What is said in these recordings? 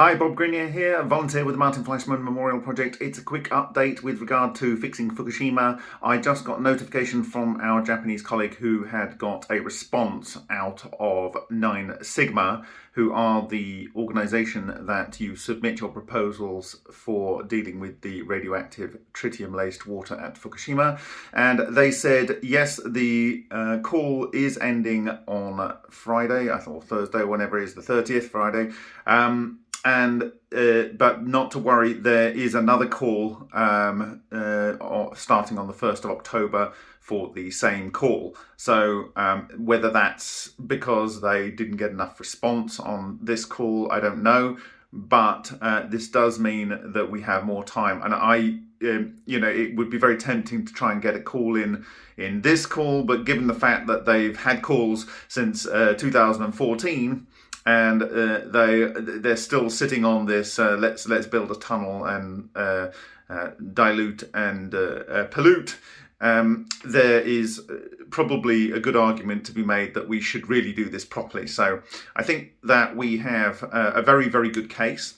Hi, Bob Greenyer here, volunteer with the Martin Fleischmann Memorial Project. It's a quick update with regard to fixing Fukushima. I just got notification from our Japanese colleague who had got a response out of NineSigma, who are the organisation that you submit your proposals for dealing with the radioactive tritium-laced water at Fukushima. And they said, yes, the uh, call is ending on Friday, I thought Thursday, whenever it is the 30th Friday. Um, and uh, but not to worry there is another call um, uh, starting on the 1st of October for the same call. So um, whether that's because they didn't get enough response on this call I don't know. But uh, this does mean that we have more time. And I um, you know it would be very tempting to try and get a call in in this call. But given the fact that they've had calls since uh, 2014 and uh, they they're still sitting on this uh, let's let's build a tunnel and uh, uh dilute and uh, uh, pollute. Um, there is probably a good argument to be made that we should really do this properly. So I think that we have a very very good case.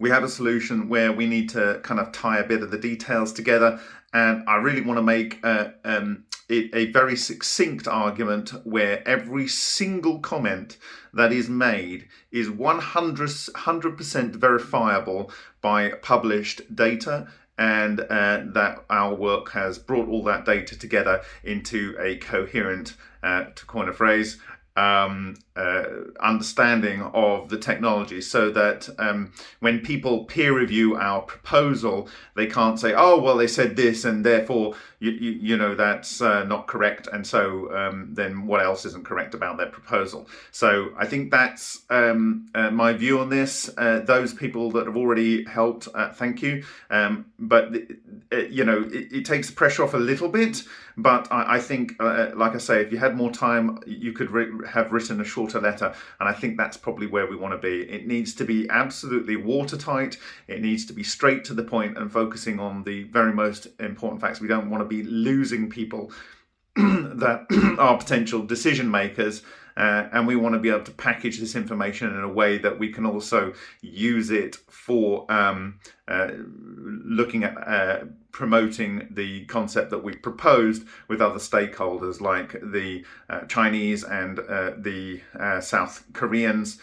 We have a solution where we need to kind of tie a bit of the details together. And I really want to make um, it a very succinct argument where every single comment that is made is 100% verifiable by published data and uh, that our work has brought all that data together into a coherent, uh, to coin a phrase, um, uh, understanding of the technology so that um, when people peer review our proposal, they can't say, oh, well, they said this and therefore, you, you, you know, that's uh, not correct. And so um, then what else isn't correct about their proposal? So I think that's um, uh, my view on this. Uh, those people that have already helped, uh, thank you. Um, but, uh, you know, it, it, takes pressure off a little bit. But I, I think, like I say, if you had more time, you could have written a shorter letter. And I think that's probably where we want to be. It needs to be absolutely watertight. It needs to be straight to the point and focusing on the very most important facts. We don't want to be losing people that are potential decision makers uh, and we want to be able to package this information in a way that we can also use it for um, uh, looking at uh, promoting the concept that we proposed with other stakeholders like the uh, Chinese and uh, the uh, South Koreans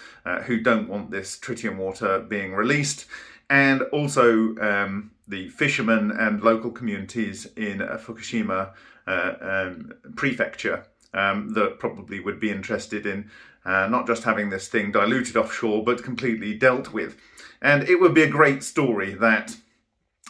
who don't want this tritium water being released and also um, the fishermen and local communities in Fukushima um, prefecture um, that probably would be interested in uh, not just having this thing diluted offshore, but completely dealt with. And it would be a great story that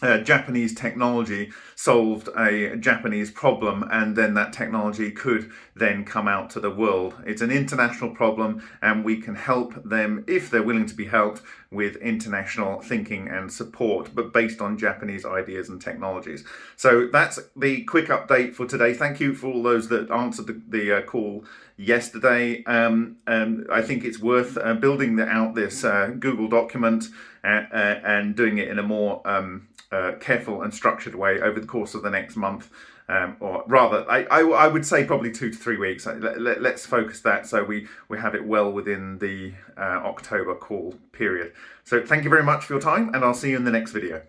uh, Japanese technology solved a Japanese problem and then that technology could then come out to the world. It's an international problem and we can help them, if they're willing to be helped, with international thinking and support, but based on Japanese ideas and technologies. So that's the quick update for today. Thank you for all those that answered the, the uh, call yesterday. Um, um, I think it's worth uh, building out this uh, Google document and, and doing it in a more um, uh, careful and structured way over the course of the next month. Um, or rather, I, I, I, would say probably two to three weeks. Let, us let, focus that so we, we have it well within the uh, October call period. So thank you very much for your time and I'll see you in the next video.